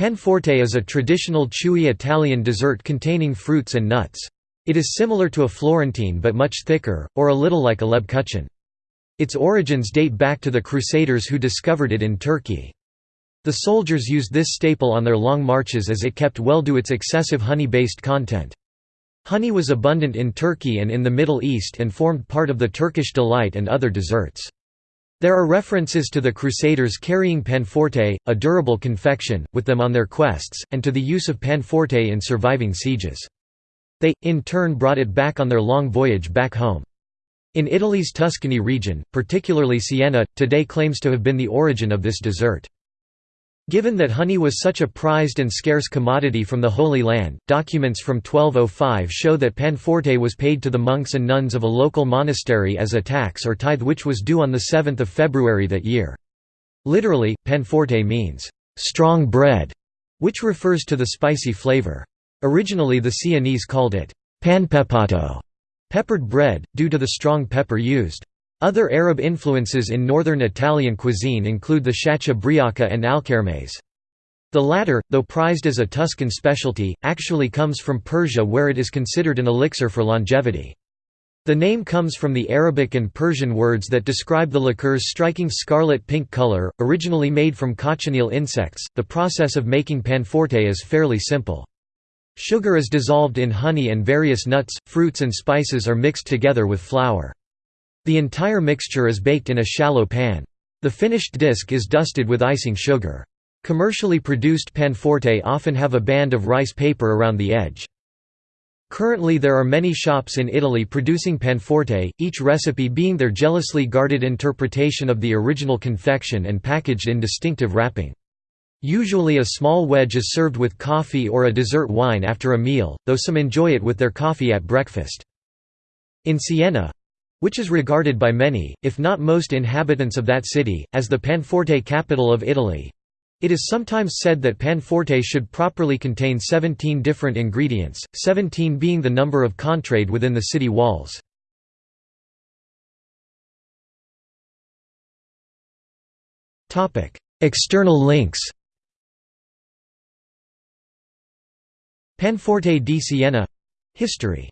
Panforte is a traditional chewy Italian dessert containing fruits and nuts. It is similar to a Florentine but much thicker, or a little like a Lebkuchen. Its origins date back to the Crusaders who discovered it in Turkey. The soldiers used this staple on their long marches as it kept well due to its excessive honey-based content. Honey was abundant in Turkey and in the Middle East and formed part of the Turkish delight and other desserts. There are references to the Crusaders carrying panforte, a durable confection, with them on their quests, and to the use of panforte in surviving sieges. They, in turn brought it back on their long voyage back home. In Italy's Tuscany region, particularly Siena, today claims to have been the origin of this dessert. Given that honey was such a prized and scarce commodity from the Holy Land, documents from 1205 show that panforte was paid to the monks and nuns of a local monastery as a tax or tithe which was due on 7 February that year. Literally, panforte means, "...strong bread", which refers to the spicy flavor. Originally the Sienese called it, panpepato, peppered bread, due to the strong pepper used. Other Arab influences in northern Italian cuisine include the schiaccia briaca and alkermes. The latter, though prized as a Tuscan specialty, actually comes from Persia where it is considered an elixir for longevity. The name comes from the Arabic and Persian words that describe the liqueur's striking scarlet-pink color, originally made from cochineal insects. The process of making panforte is fairly simple. Sugar is dissolved in honey and various nuts, fruits and spices are mixed together with flour. The entire mixture is baked in a shallow pan. The finished disc is dusted with icing sugar. Commercially produced panforte often have a band of rice paper around the edge. Currently there are many shops in Italy producing panforte, each recipe being their jealously guarded interpretation of the original confection and packaged in distinctive wrapping. Usually a small wedge is served with coffee or a dessert wine after a meal, though some enjoy it with their coffee at breakfast. In Siena, which is regarded by many, if not most inhabitants of that city, as the Panforte capital of Italy. It is sometimes said that Panforte should properly contain 17 different ingredients, 17 being the number of contrade within the city walls. External links Panforte di Siena History